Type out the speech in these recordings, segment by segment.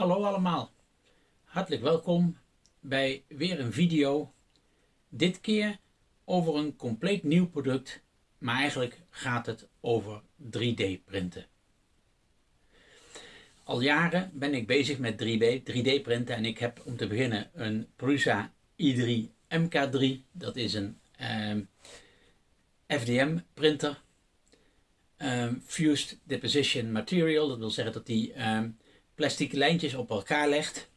Hallo allemaal, hartelijk welkom bij weer een video. Dit keer over een compleet nieuw product, maar eigenlijk gaat het over 3D printen. Al jaren ben ik bezig met 3D, 3D printen en ik heb om te beginnen een Prusa i3 MK3. Dat is een ehm, FDM printer. Ehm, fused Deposition Material, dat wil zeggen dat die um, plastic lijntjes op elkaar legt.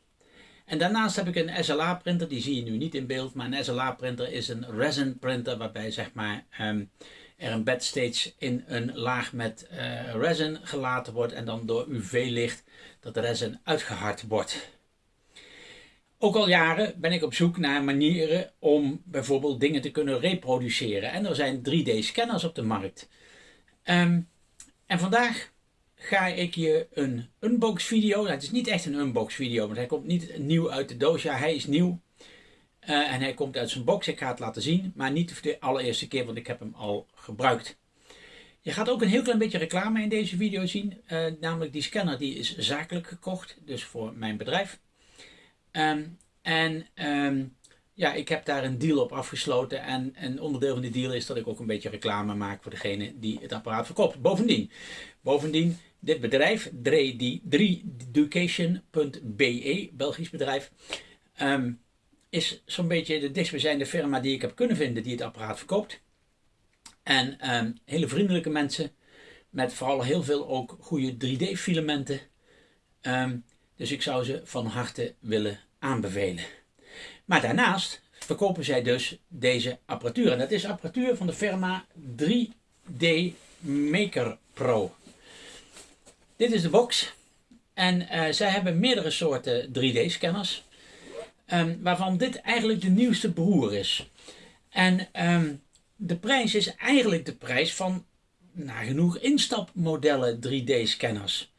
En daarnaast heb ik een SLA printer, die zie je nu niet in beeld, maar een SLA printer is een resin printer waarbij zeg maar um, er een bed steeds in een laag met uh, resin gelaten wordt en dan door UV-licht dat resin uitgehard wordt. Ook al jaren ben ik op zoek naar manieren om bijvoorbeeld dingen te kunnen reproduceren. En er zijn 3D-scanners op de markt. Um, en vandaag ga ik je een unbox video. Nou, het is niet echt een unbox video, want hij komt niet nieuw uit de doos. Ja, hij is nieuw. Uh, en hij komt uit zijn box. Ik ga het laten zien, maar niet de allereerste keer, want ik heb hem al gebruikt. Je gaat ook een heel klein beetje reclame in deze video zien. Uh, namelijk die scanner die is zakelijk gekocht, dus voor mijn bedrijf. Um, en um, ja, ik heb daar een deal op afgesloten. En een onderdeel van die deal is dat ik ook een beetje reclame maak voor degene die het apparaat verkoopt. Bovendien, bovendien dit bedrijf, 3education.be, Belgisch bedrijf, um, is zo'n beetje de dichtstbijzijnde firma die ik heb kunnen vinden die het apparaat verkoopt. En um, hele vriendelijke mensen met vooral heel veel ook goede 3D filamenten. Um, dus ik zou ze van harte willen aanbevelen. Maar daarnaast verkopen zij dus deze apparatuur. En dat is apparatuur van de firma 3D Maker Pro. Dit is de box. En uh, zij hebben meerdere soorten 3D scanners. Um, waarvan dit eigenlijk de nieuwste broer is. En um, de prijs is eigenlijk de prijs van nagenoeg instapmodellen 3D scanners.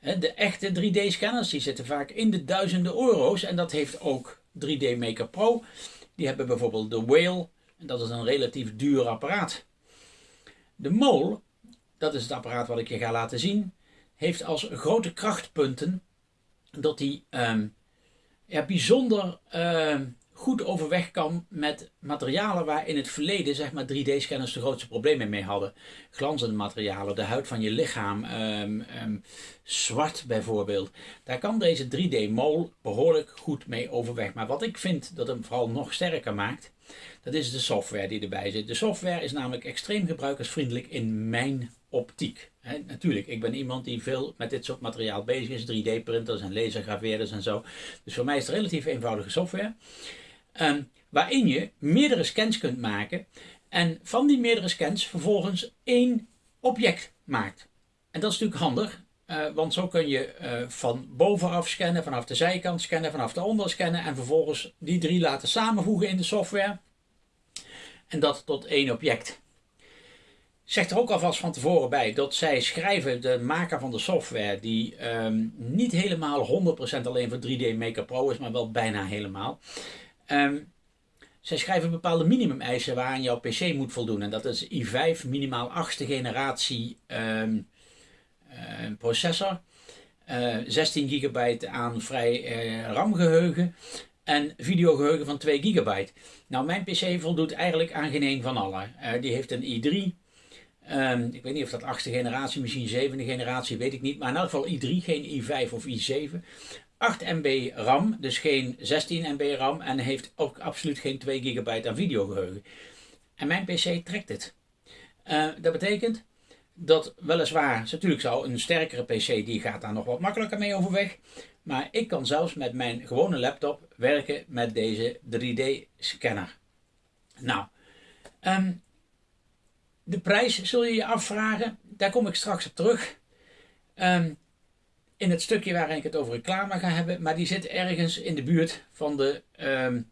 De echte 3D scanners die zitten vaak in de duizenden euro's. En dat heeft ook 3D Maker Pro. Die hebben bijvoorbeeld de Whale. En dat is een relatief duur apparaat. De Mole, dat is het apparaat wat ik je ga laten zien, heeft als grote krachtpunten dat hij um, ja, bijzonder uh, goed overweg kan met materialen waar in het verleden zeg maar 3D-scanners de grootste problemen mee hadden. Glanzende materialen, de huid van je lichaam, um, um, zwart bijvoorbeeld. Daar kan deze 3D-mol behoorlijk goed mee overweg. Maar wat ik vind dat hem vooral nog sterker maakt, dat is de software die erbij zit. De software is namelijk extreem gebruikersvriendelijk in mijn optiek. Natuurlijk, ik ben iemand die veel met dit soort materiaal bezig is, 3D-printers en lasergraveerders en zo. Dus voor mij is het relatief eenvoudige software. Um, waarin je meerdere scans kunt maken en van die meerdere scans vervolgens één object maakt. En dat is natuurlijk handig, uh, want zo kun je uh, van bovenaf scannen, vanaf de zijkant scannen, vanaf de onder scannen en vervolgens die drie laten samenvoegen in de software. En dat tot één object. Zegt er ook alvast van tevoren bij dat zij schrijven, de maker van de software, die um, niet helemaal 100% alleen voor 3D Maker Pro is, maar wel bijna helemaal. Um, zij schrijven bepaalde minimumeisen waaraan jouw PC moet voldoen. En dat is i5 minimaal 8e generatie um, uh, processor. Uh, 16 gigabyte aan vrij uh, RAM geheugen. En videogeheugen van 2 gigabyte. Nou, mijn PC voldoet eigenlijk aan geen een van alle. Uh, die heeft een i3. Um, ik weet niet of dat 8e generatie, misschien 7e generatie, weet ik niet. Maar in elk geval i3, geen i5 of i7. 8 MB RAM, dus geen 16 MB RAM en heeft ook absoluut geen 2 GB aan videogeheugen. En mijn PC trekt het. Uh, dat betekent dat weliswaar, natuurlijk zou een sterkere PC die gaat daar nog wat makkelijker mee overweg. Maar ik kan zelfs met mijn gewone laptop werken met deze 3D scanner. Nou, um, de prijs zul je je afvragen, daar kom ik straks op terug. Um, in het stukje waarin ik het over reclame ga hebben. Maar die zit ergens in de buurt van de, um,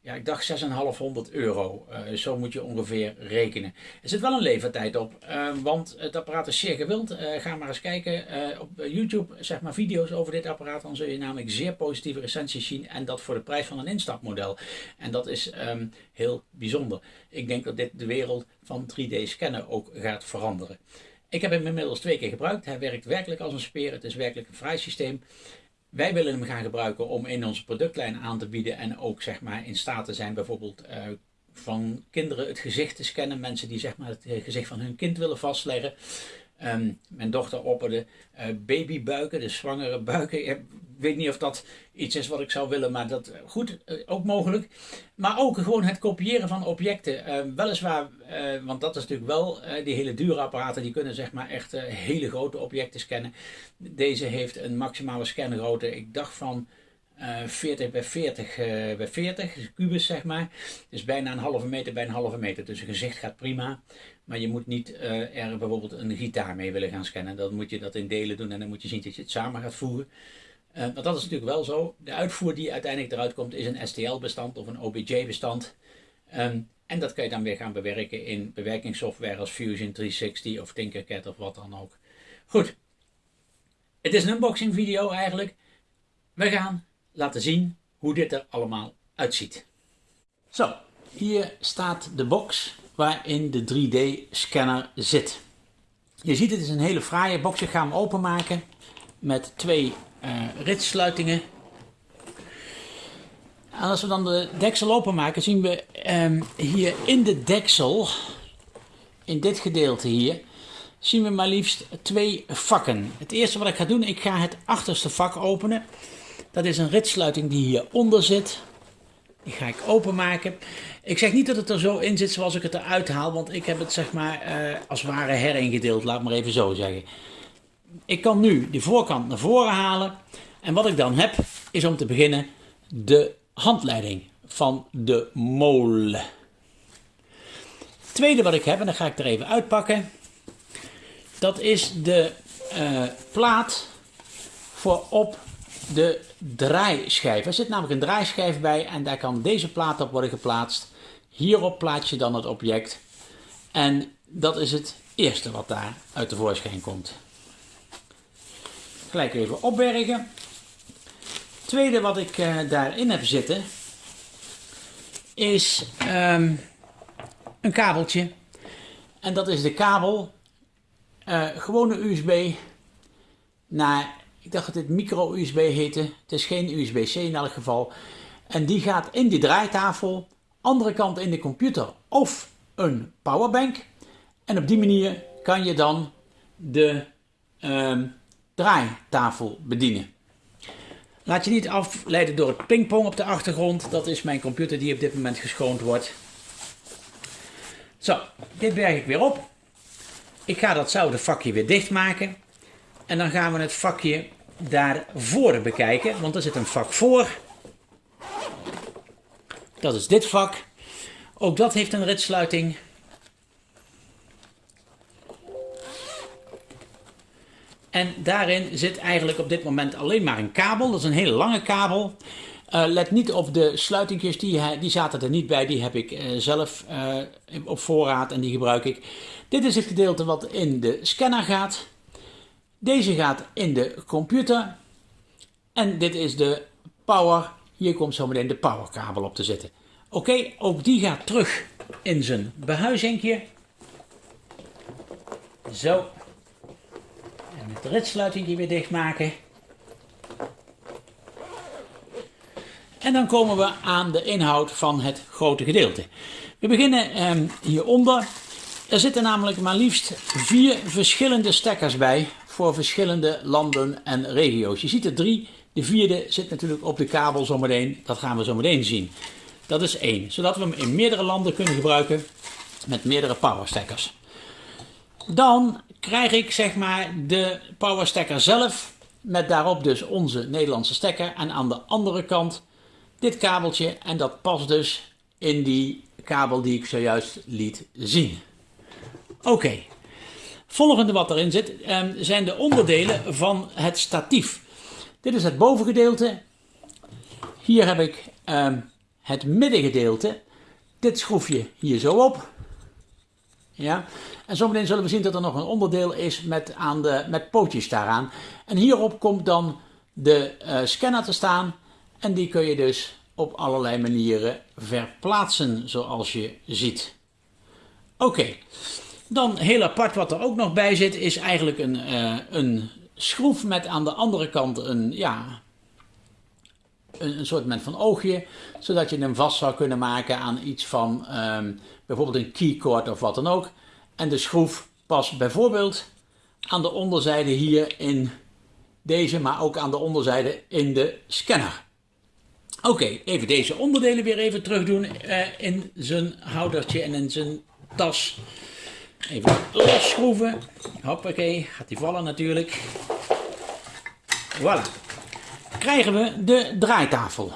ja, ik dacht 6,500 euro. Uh, zo moet je ongeveer rekenen. Er zit wel een levertijd op, uh, want het apparaat is zeer gewild. Uh, ga maar eens kijken op YouTube, zeg maar video's over dit apparaat. Dan zul je namelijk zeer positieve recensies zien. En dat voor de prijs van een instapmodel. En dat is um, heel bijzonder. Ik denk dat dit de wereld van 3D scannen ook gaat veranderen. Ik heb hem inmiddels twee keer gebruikt. Hij werkt werkelijk als een speer. Het is werkelijk een vrij systeem. Wij willen hem gaan gebruiken om in onze productlijn aan te bieden en ook zeg maar in staat te zijn bijvoorbeeld uh, van kinderen het gezicht te scannen. Mensen die zeg maar het gezicht van hun kind willen vastleggen. Um, mijn dochter opperde uh, babybuiken, de zwangere buiken. Ik weet niet of dat iets is wat ik zou willen, maar dat goed, uh, ook mogelijk. Maar ook gewoon het kopiëren van objecten. Uh, weliswaar, want dat is natuurlijk wel, die hele dure apparaten, die kunnen zeg maar echt hele grote objecten scannen. Deze heeft een maximale scangrootte, ik dacht van 40 bij 40 bij 40, dus kubus zeg maar. Dus bijna een halve meter bij een halve meter. Dus een gezicht gaat prima. Maar je moet niet uh, er bijvoorbeeld een gitaar mee willen gaan scannen. Dan moet je dat in delen doen en dan moet je zien dat je het samen gaat voeren. Uh, want dat is natuurlijk wel zo. De uitvoer die uiteindelijk eruit komt is een STL-bestand of een OBJ-bestand. Ehm, en dat kan je dan weer gaan bewerken in bewerkingssoftware als Fusion 360 of Tinkercad of wat dan ook. Goed. Het is een unboxing video eigenlijk. We gaan laten zien hoe dit er allemaal uitziet. Zo, hier staat de box waarin de 3D scanner zit. Je ziet het is een hele fraaie box. Ik ga hem openmaken met twee uh, ritsluitingen. En als we dan de deksel openmaken zien we um, hier in de deksel, in dit gedeelte hier, zien we maar liefst twee vakken. Het eerste wat ik ga doen, ik ga het achterste vak openen. Dat is een ritsluiting die hieronder zit. Die ga ik openmaken. Ik zeg niet dat het er zo in zit zoals ik het eruit haal, want ik heb het zeg maar uh, als ware heringedeeld, laat maar even zo zeggen. Ik kan nu de voorkant naar voren halen en wat ik dan heb is om te beginnen de handleiding van de molen. Het tweede wat ik heb, en dan ga ik er even uitpakken, dat is de uh, plaat voor op de draaischijf. Er zit namelijk een draaischijf bij en daar kan deze plaat op worden geplaatst. Hierop plaats je dan het object. En dat is het eerste wat daar uit de voorschijn komt. Gelijk even opbergen. Het tweede wat ik uh, daarin heb zitten is um, een kabeltje. En dat is de kabel, uh, gewone USB naar ik dacht dat dit micro-USB heette. Het is geen USB-C in elk geval. En die gaat in die draaitafel, andere kant in de computer of een powerbank. En op die manier kan je dan de uh, draaitafel bedienen. Laat je niet afleiden door het pingpong op de achtergrond. Dat is mijn computer die op dit moment geschoond wordt. Zo, dit berg ik weer op. Ik ga datzelfde vakje weer dichtmaken. En dan gaan we het vakje daarvoor bekijken, want er zit een vak voor. Dat is dit vak. Ook dat heeft een ritsluiting. En daarin zit eigenlijk op dit moment alleen maar een kabel. Dat is een hele lange kabel. Uh, let niet op de sluitingjes, die, die zaten er niet bij. Die heb ik uh, zelf op voorraad en die gebruik ik. Dit is het gedeelte wat in de scanner gaat. Deze gaat in de computer. En dit is de power. Hier komt zo meteen de powerkabel op te zitten. Oké, ook die gaat terug in zijn behuizingje. Zo. En het ritsluiting weer dichtmaken. En dan komen we aan de inhoud van het grote gedeelte. We beginnen eh, hieronder. Er zitten namelijk maar liefst vier verschillende stekkers bij voor verschillende landen en regio's. Je ziet er drie. De vierde zit natuurlijk op de kabel zometeen. Dat gaan we zo meteen zien. Dat is één. Zodat we hem in meerdere landen kunnen gebruiken met meerdere powerstekkers. Dan krijg ik zeg maar de powerstekker zelf met daarop dus onze Nederlandse stekker. En aan de andere kant dit kabeltje en dat past dus in die kabel die ik zojuist liet zien. Oké, Volgende wat erin zit um, zijn de onderdelen van het statief. Dit is het bovengedeelte. Hier heb ik um, het middengedeelte. Dit schroef je hier zo op. Ja. En zometeen zullen we zien dat er nog een onderdeel is met, aan de, met pootjes daaraan. En hierop komt dan de uh, scanner te staan. En die kun je dus op allerlei manieren verplaatsen zoals je ziet. Oké. Dan heel apart wat er ook nog bij zit is eigenlijk een, uh, een schroef met aan de andere kant een, ja, een, een soort van oogje, zodat je hem vast zou kunnen maken aan iets van ehm, bijvoorbeeld een keycord of wat dan ook. En de schroef past bijvoorbeeld aan de onderzijde hier in deze, maar ook aan de onderzijde in de scanner. Oké, even deze onderdelen weer even terug doen uh, in zijn houdertje en in zijn tas. Even losschroeven. Hoppakee, gaat die vallen natuurlijk. Voilà. Krijgen we de draaitafel.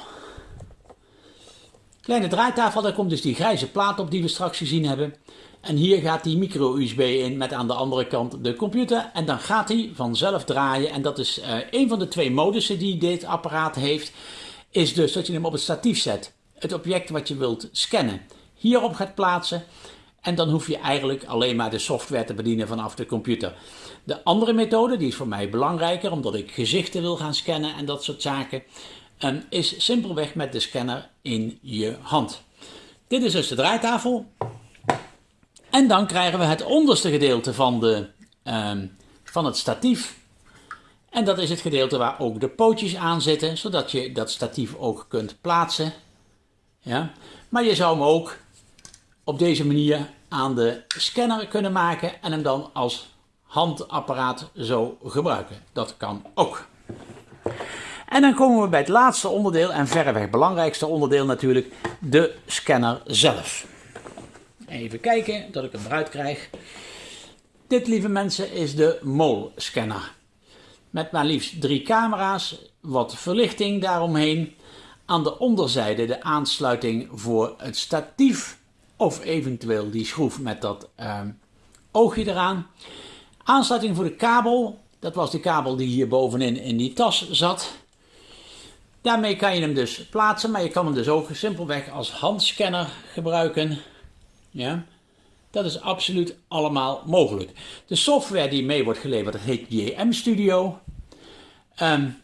Kleine draaitafel, daar komt dus die grijze plaat op die we straks gezien hebben. En hier gaat die micro-USB in met aan de andere kant de computer. En dan gaat hij vanzelf draaien. En dat is uh, een van de twee modussen die dit apparaat heeft. Is dus dat je hem op het statief zet. Het object wat je wilt scannen hierop gaat plaatsen. En dan hoef je eigenlijk alleen maar de software te bedienen vanaf de computer. De andere methode, die is voor mij belangrijker omdat ik gezichten wil gaan scannen en dat soort zaken, ehm, is simpelweg met de scanner in je hand. Dit is dus de draaitafel. En dan krijgen we het onderste gedeelte van, de, um, van het statief. En dat is het gedeelte waar ook de pootjes aan zitten, zodat je dat statief ook kunt plaatsen. Ja? Maar je zou hem ook op deze manier aan de scanner kunnen maken en hem dan als handapparaat zo gebruiken. Dat kan ook. En dan komen we bij het laatste onderdeel en verreweg belangrijkste onderdeel natuurlijk, de scanner zelf. Even kijken dat ik hem eruit krijg. Dit, lieve mensen, is de MOL scanner. Met maar liefst drie camera's, wat verlichting daaromheen. Aan de onderzijde de aansluiting voor het statief of eventueel die schroef met dat uh, oogje eraan. Aansluiting voor de kabel, dat was de kabel die hier bovenin in die tas zat. Daarmee kan je hem dus plaatsen, maar je kan hem dus ook simpelweg als handscanner gebruiken. Ja, dat is absoluut allemaal mogelijk. De software die mee wordt geleverd, dat heet JM Studio. Um,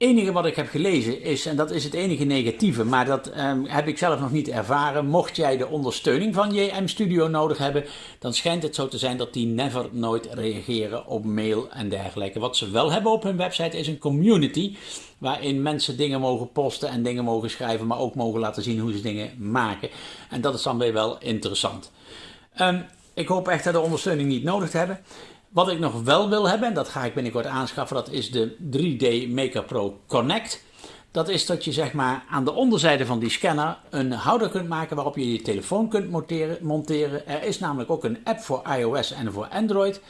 enige wat ik heb gelezen is, en dat is het enige negatieve, maar dat um, heb ik zelf nog niet ervaren. Mocht jij de ondersteuning van JM Studio nodig hebben, dan schijnt het zo te zijn dat die never nooit reageren op mail en dergelijke. Wat ze wel hebben op hun website is een community, waarin mensen dingen mogen posten en dingen mogen schrijven, maar ook mogen laten zien hoe ze dingen maken. En dat is dan weer wel interessant. Um, ik hoop echt dat de ondersteuning niet nodig te hebben. Wat ik nog wel wil hebben, en dat ga ik binnenkort aanschaffen, dat is de 3D Maker Pro Connect. Dat is dat je zeg maar aan de onderzijde van die scanner een houder kunt maken waarop je je telefoon kunt monteren. Er is namelijk ook een app voor iOS en voor Android.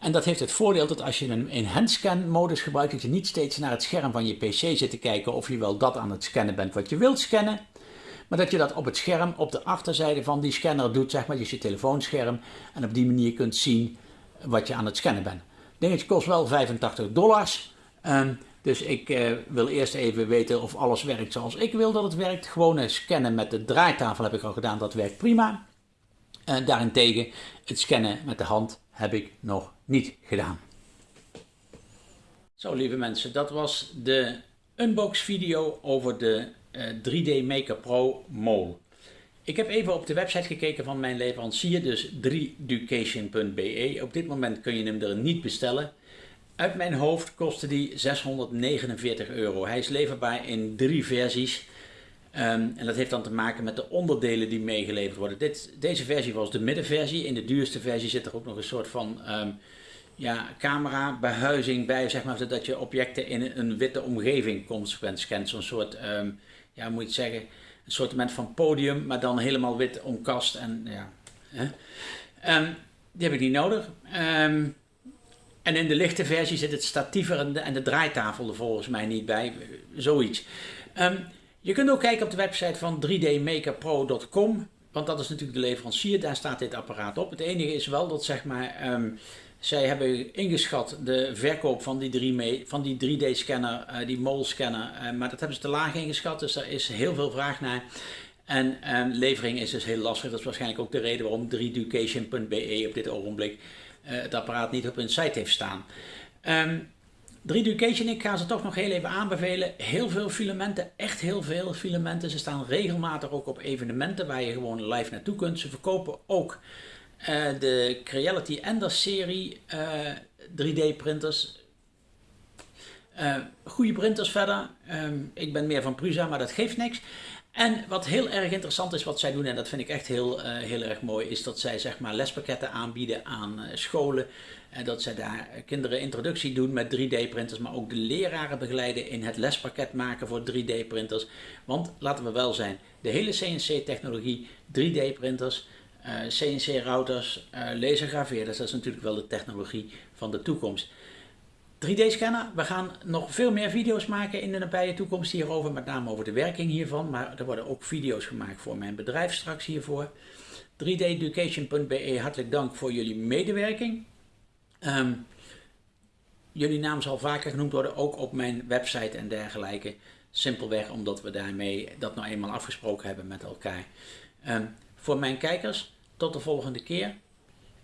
En dat heeft het voordeel dat als je hem in handscan modus gebruikt, dat je niet steeds naar het scherm van je pc zit te kijken of je wel dat aan het scannen bent wat je wilt scannen. Maar dat je dat op het scherm, op de achterzijde van die scanner doet, zeg maar, dus je telefoonscherm. En op die manier kunt zien wat je aan het scannen bent. Dingetje kost wel 85 dollars. Um, dus ik uh, wil eerst even weten of alles werkt zoals ik wil dat het werkt. Gewoon scannen met de draaitafel heb ik al gedaan, dat werkt prima. En daarentegen het scannen met de hand heb ik nog niet gedaan. Zo lieve mensen, dat was de unbox video over de uh, eh, 3D Maker Pro Mole. Ik heb even op de website gekeken van mijn leverancier, dus 3ducation.be. Op dit moment kun je hem er niet bestellen. Uit mijn hoofd kostte die 649 euro. Hij is leverbaar in drie versies. Um, en dat heeft dan te maken met de onderdelen die meegeleverd worden. Dit, deze versie was de middenversie. In de duurste versie zit er ook nog een soort van um, ja, camera behuizing bij, zeg maar, zodat je objecten in een witte omgeving consequent scant. Zo'n soort, um, ja, moet je het zeggen, een soort van podium, maar dan helemaal wit omkast. En, ja, hè. Um, die heb ik niet nodig. Um, en in de lichte versie zit het statiever en de, draaitafel er volgens mij niet bij. Zoiets. Um, je kunt ook kijken op de website van 3dmakerpro.com. Want dat is natuurlijk de leverancier, daar staat dit apparaat op. Het enige is wel dat zeg maar, zij hebben ingeschat de verkoop van die, van die 3D scanner, uh, die MOL scanner, uh, maar dat hebben ze te laag ingeschat, dus daar is heel veel vraag naar. En um, levering is dus heel lastig, dat is waarschijnlijk ook de reden waarom 3ducation.be op dit ogenblik uh, het apparaat niet op hun site heeft staan. Um, 3Ducation, ik ga ze toch nog heel even aanbevelen. Heel veel filamenten, echt heel veel filamenten. Ze staan regelmatig ook op evenementen waar je gewoon live naartoe kunt. Ze verkopen ook uh, de Creality Ender serie uh, 3D printers. Uh, goede printers verder. Ehm, ik ben meer van Prusa, maar dat geeft niks. En wat heel erg interessant is wat zij doen, en dat vind ik echt heel, heel erg mooi, is dat zij zeg maar lespakketten aanbieden aan scholen. En dat zij daar kinderen introductie doen met 3D-printers, maar ook de leraren begeleiden in het lespakket maken voor 3D-printers. Want laten we wel zijn, de hele CNC-technologie, 3D-printers, uh, CNC-routers, lasergraveerders, dat is natuurlijk wel de technologie van de toekomst. 3D-scanner. We gaan nog veel meer video's maken in de nabije toekomst hierover, met name over de werking hiervan. Maar er worden ook video's gemaakt voor mijn bedrijf straks hiervoor. 3deducation.be, hartelijk dank voor jullie medewerking. Um, jullie naam zal vaker genoemd worden, ook op mijn website en dergelijke. Simpelweg omdat we daarmee dat nou eenmaal afgesproken hebben met elkaar. Um, voor mijn kijkers, tot de volgende keer.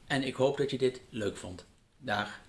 En ik hoop dat je dit leuk vond. Dag.